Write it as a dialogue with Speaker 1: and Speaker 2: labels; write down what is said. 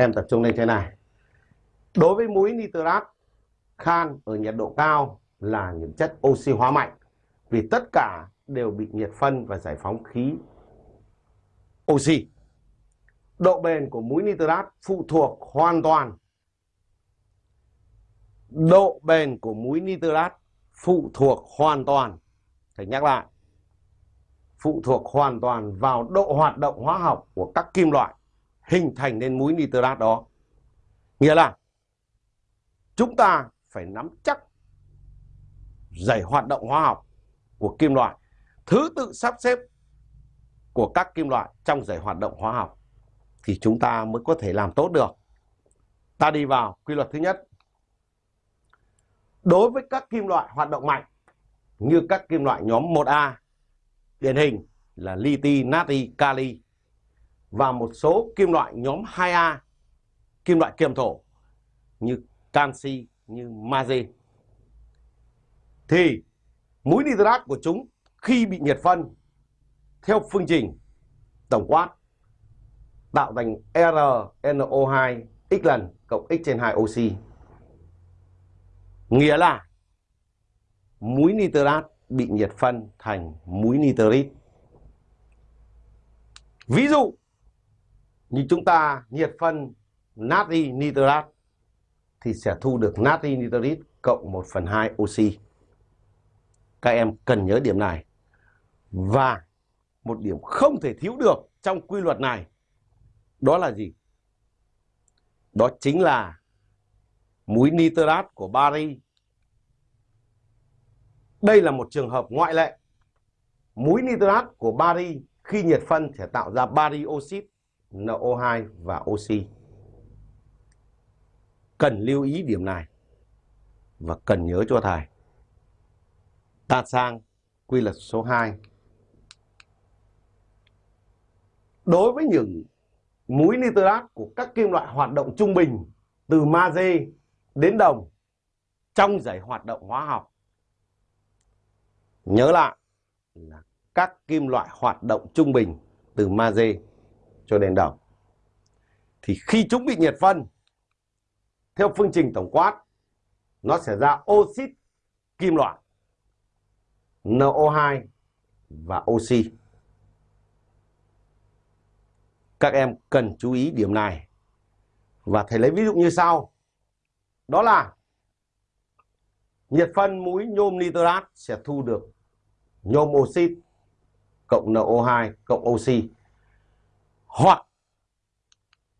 Speaker 1: em tập trung lên thế này. Đối với muối nitrat, khan ở nhiệt độ cao là những chất oxy hóa mạnh, vì tất cả đều bị nhiệt phân và giải phóng khí oxy. Độ bền của muối nitrat phụ thuộc hoàn toàn. Độ bền của muối nitrat phụ thuộc hoàn toàn. Phải nhắc lại, phụ thuộc hoàn toàn vào độ hoạt động hóa học của các kim loại hình thành nên muối nitrat đó. Nghĩa là chúng ta phải nắm chắc giải hoạt động hóa học của kim loại, thứ tự sắp xếp của các kim loại trong giải hoạt động hóa học thì chúng ta mới có thể làm tốt được. Ta đi vào quy luật thứ nhất. Đối với các kim loại hoạt động mạnh như các kim loại nhóm 1A điển hình là liti, natri, kali và một số kim loại nhóm 2A kim loại kiềm thổ như canxi, như magie thì muối nitrat của chúng khi bị nhiệt phân theo phương trình tổng quát tạo thành RNO2 x lần cộng x trên 2 oxy. Nghĩa là muối nitrat bị nhiệt phân thành muối nitrit. Ví dụ như chúng ta nhiệt phân natri nitrat thì sẽ thu được natri nitrit cộng 1 phần 2 oxy. Các em cần nhớ điểm này. Và một điểm không thể thiếu được trong quy luật này đó là gì? Đó chính là muối nitrat của bari. Đây là một trường hợp ngoại lệ. Muối nitrat của bari khi nhiệt phân sẽ tạo ra bari oxit, NO2 và oxy. Cần lưu ý điểm này và cần nhớ cho thầy. Ta sang quy luật số 2. Đối với những muối nitrat của các kim loại hoạt động trung bình từ magie đến đồng trong giải hoạt động hóa học. Nhớ lại là các kim loại hoạt động trung bình từ magie cho đèn đỏ. Thì khi chúng bị nhiệt phân, theo phương trình tổng quát, nó sẽ ra oxit kim loại NO2 và oxy. Các em cần chú ý điểm này. Và thầy lấy ví dụ như sau. Đó là nhiệt phân muối nhôm nitrat sẽ thu được nhôm oxit cộng NO2 cộng oxy. Hoặc